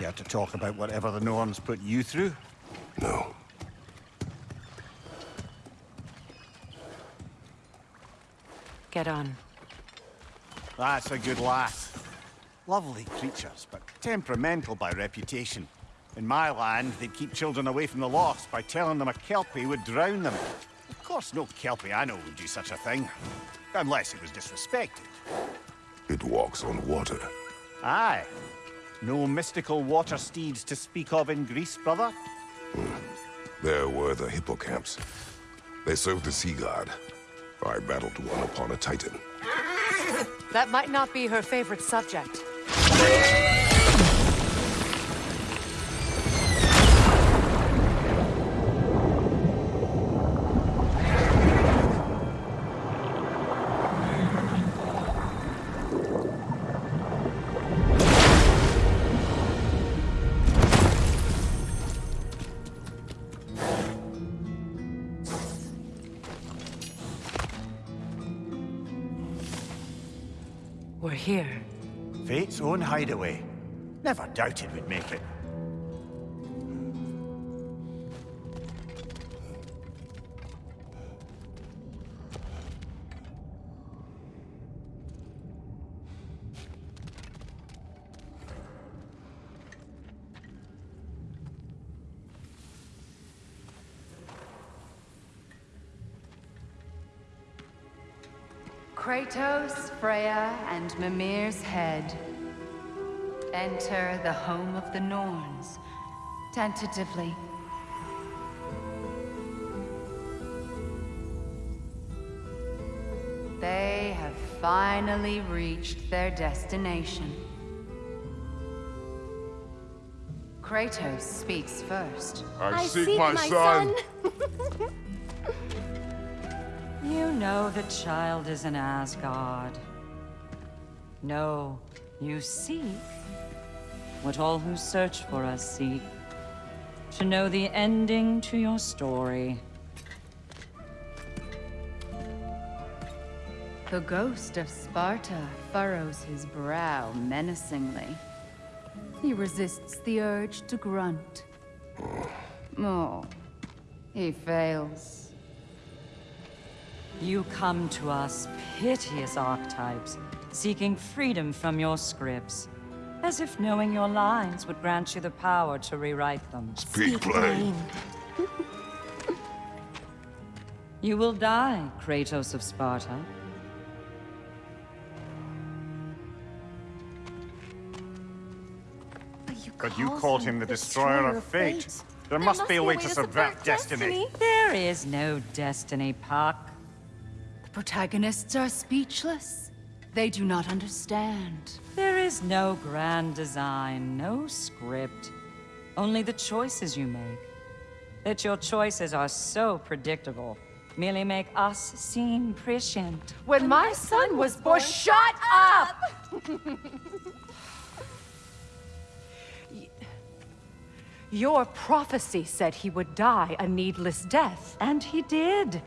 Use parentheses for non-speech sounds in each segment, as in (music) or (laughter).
Care to talk about whatever the Norns put you through? No. Get on. That's a good lass. Lovely creatures, but temperamental by reputation. In my land, they'd keep children away from the lost by telling them a Kelpie would drown them. Of course, no Kelpie I know would do such a thing. Unless it was disrespected. It walks on water. Aye. No mystical water steeds to speak of in Greece, brother? Hmm. There were the hippocamps. They served the sea god. I battled one upon a titan. That might not be her favorite subject. We're here. Fate's own hideaway. Never doubted we'd make it. Kratos, Freya, and Mimir's head. Enter the home of the Norns, tentatively. They have finally reached their destination. Kratos speaks first. I, seek, my, son. (laughs) You know the child is in Asgard. No, you seek what all who search for us seek. To know the ending to your story. The ghost of Sparta furrows his brow menacingly. He resists the urge to grunt. Oh, he fails. You come to us, piteous archetypes, seeking freedom from your scripts. As if knowing your lines would grant you the power to rewrite them. Speak plain. (laughs) You will die, Kratos of Sparta. But you called him the destroyer of fate. There must be a way to subvert destiny. There is no destiny, Puck. The protagonists are speechless. They do not understand. There is no grand design, no script. Only the choices you make. That your choices are so predictable, merely make us seem prescient. When my son was born, shut up! (laughs) Your prophecy said he would die a needless death. And he did.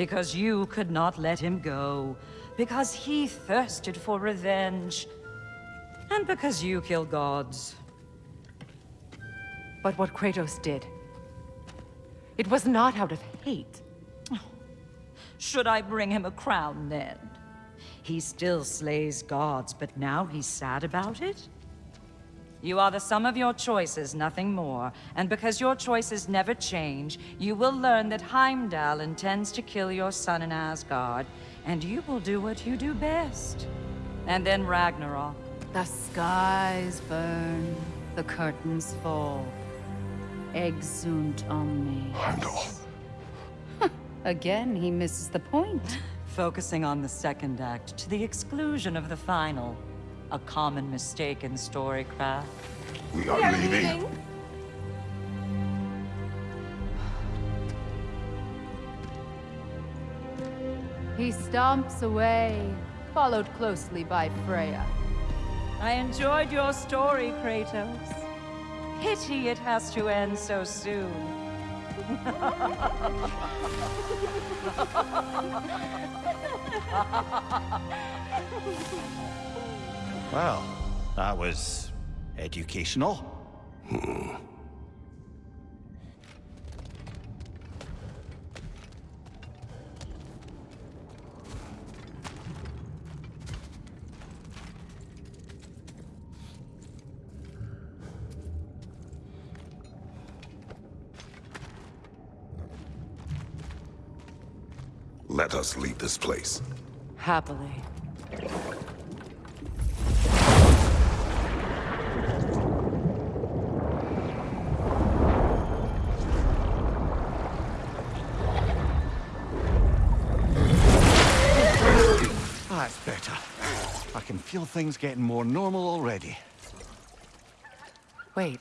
Because you could not let him go. Because he thirsted for revenge. And because you kill gods. But what Kratos did, it was not out of hate. Should I bring him a crown then? He still slays gods, but now he's sad about it? You are the sum of your choices, nothing more. And because your choices never change, you will learn that Heimdall intends to kill your son in Asgard, and you will do what you do best. And then Ragnarok. The skies burn, the curtains fall. Exeunt omnes. Heimdall. (laughs) Again, he misses the point. (laughs) Focusing on the second act to the exclusion of the final. A common mistake in storycraft. We are leaving. (sighs) He stomps away, followed closely by Freya. I enjoyed your story, Kratos. Pity it has to end so soon. (laughs) (laughs) Well, that was educational. Let us leave this place. Happily. That's better. I can feel things getting more normal already. Wait.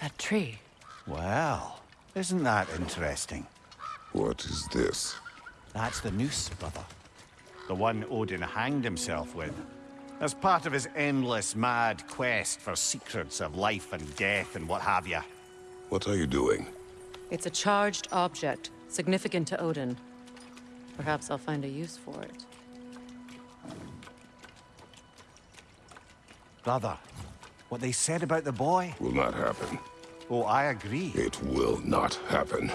That tree. Well, isn't that interesting? What is this? That's the noose, brother. The one Odin hanged himself with. As part of his endless, mad quest for secrets of life and death and what have you. What are you doing? It's a charged object, significant to Odin. Perhaps I'll find a use for it. Brother, what they said about the boy? Will not happen. Oh, I agree. It will not happen.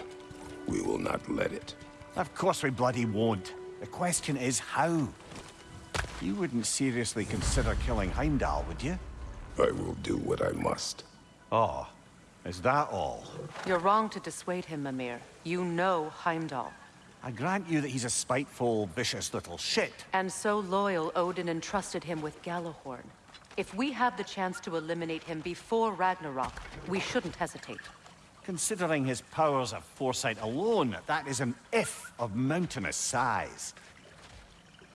We will not let it. Of course we bloody won't. The question is how. You wouldn't seriously consider killing Heimdall, would you? I will do what I must. Oh, is that all? You're wrong to dissuade him, Mimir. You know Heimdall. I grant you that he's a spiteful, vicious little shit. And so loyal, Odin entrusted him with Gjallarhorn. If we have the chance to eliminate him before Ragnarok, we shouldn't hesitate. Considering his powers of foresight alone, that is an if of mountainous size.